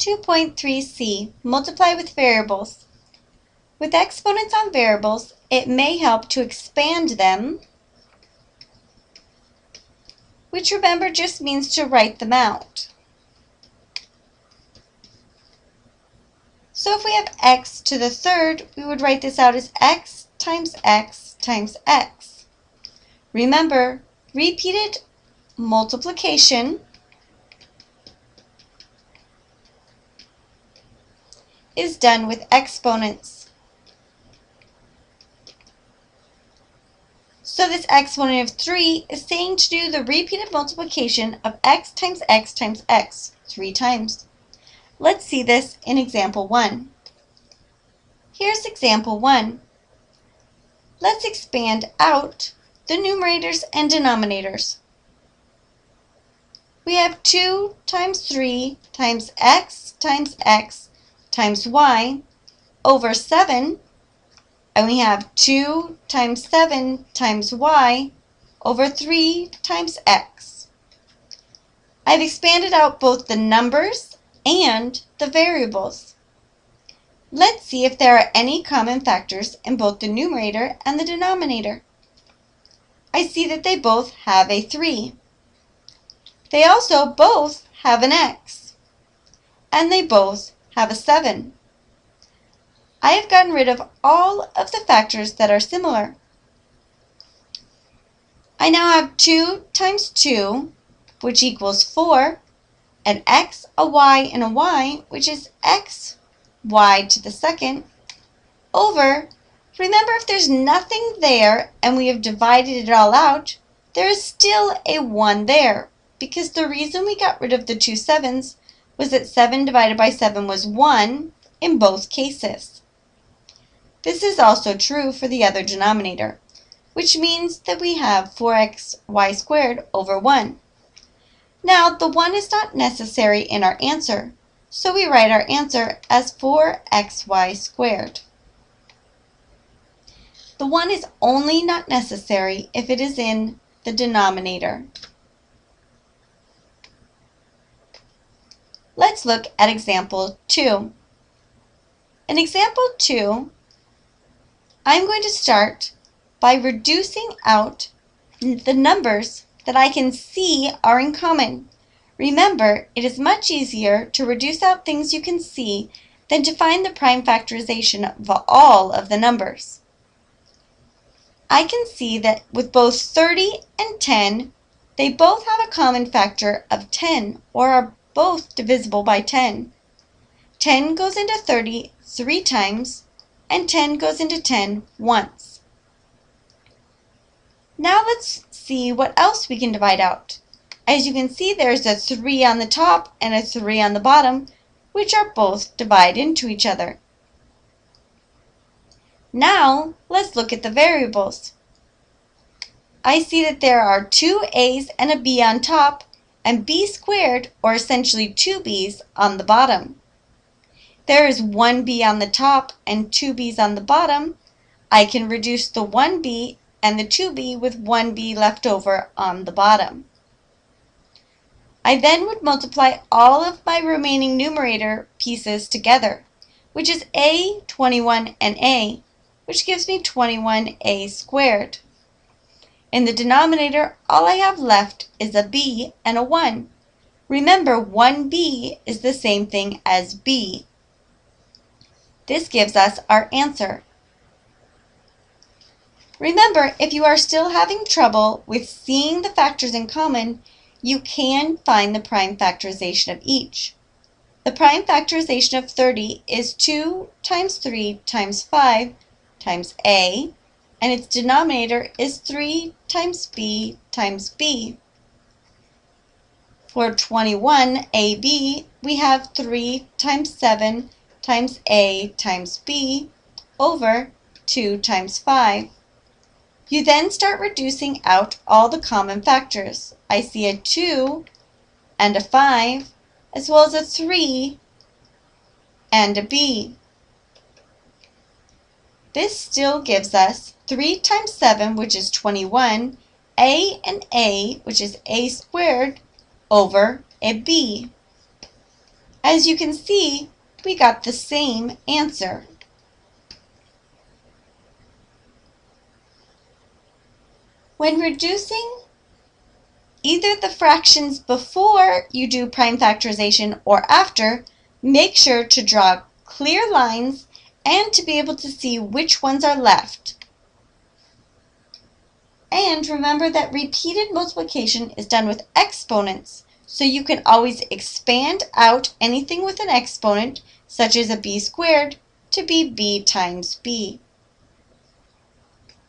2.3c, multiply with variables. With exponents on variables, it may help to expand them, which remember just means to write them out. So if we have x to the third, we would write this out as x times x times x. Remember, repeated multiplication is done with exponents. So this exponent of 3 is saying to do the repeated multiplication of x times x times x three times. Let's see this in example 1. Here's example 1. Let's expand out the numerators and denominators. We have 2 times 3 times x times x times y over 7, and we have 2 times 7 times y over 3 times x. I've expanded out both the numbers and the variables. Let's see if there are any common factors in both the numerator and the denominator. I see that they both have a 3. They also both have an x. And they both have a 7. I have gotten rid of all of the factors that are similar. I now have 2 times 2, which equals 4, an x, a y, and a y, which is x y to the second, over, remember if there's nothing there and we have divided it all out, there is still a 1 there, because the reason we got rid of the two sevens was that 7 divided by 7 was 1 in both cases. This is also true for the other denominator, which means that we have 4xy squared over 1. Now, the 1 is not necessary in our answer, so we write our answer as 4xy squared. The 1 is only not necessary if it is in the denominator. Let's look at example 2. In example 2, I'm going to start by reducing out the numbers that I can see are in common. Remember, it is much easier to reduce out things you can see than to find the prime factorization of all of the numbers. I can see that with both 30 and 10, they both have a common factor of 10 or are both divisible by 10. 10 goes into 30 three times, and 10 goes into 10 once. Now let's see what else we can divide out. As you can see, there's a 3 on the top and a 3 on the bottom, which are both divide into each other. Now, let's look at the variables. I see that there are two a's and a b on top, and b squared, or essentially 2b's, on the bottom. There is 1b on the top and 2b's on the bottom. I can reduce the 1b and the 2b with 1b left over on the bottom. I then would multiply all of my remaining numerator pieces together, which is a, 21, and a, which gives me 21a squared. In the denominator, all I have left is a b and a 1. Remember, 1b is the same thing as b. This gives us our answer. Remember, if you are still having trouble with seeing the factors in common, you can find the prime factorization of each. The prime factorization of 30 is 2 times 3 times 5 times a and its denominator is 3 times b times b. For 21ab, we have 3 times 7 times a times b over 2 times 5. You then start reducing out all the common factors. I see a 2 and a 5, as well as a 3 and a b. This still gives us 3 times 7, which is 21, a and a, which is a squared, over a b. As you can see, we got the same answer. When reducing either the fractions before you do prime factorization or after, make sure to draw clear lines and to be able to see which ones are left. And remember that repeated multiplication is done with exponents, so you can always expand out anything with an exponent, such as a b squared, to be b times b.